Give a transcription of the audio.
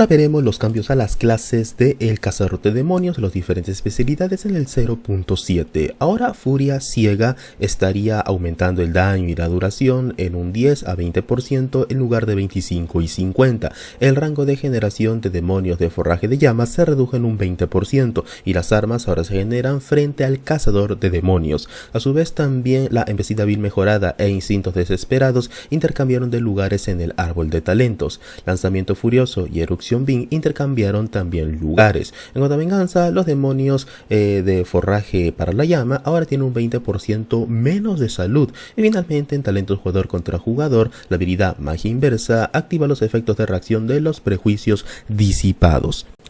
Ahora veremos los cambios a las clases de El Cazador de Demonios, las diferentes especialidades en el 0.7. Ahora Furia Ciega estaría aumentando el daño y la duración en un 10 a 20% en lugar de 25 y 50. El rango de generación de demonios de forraje de llamas se redujo en un 20% y las armas ahora se generan frente al Cazador de Demonios. A su vez también la embestida vil mejorada e instintos desesperados intercambiaron de lugares en el árbol de talentos. Lanzamiento furioso y erupción Bing intercambiaron también lugares. En otra venganza, los demonios eh, de forraje para la llama ahora tienen un 20% menos de salud. Y finalmente en talentos jugador contra jugador, la habilidad magia inversa activa los efectos de reacción de los prejuicios disipados.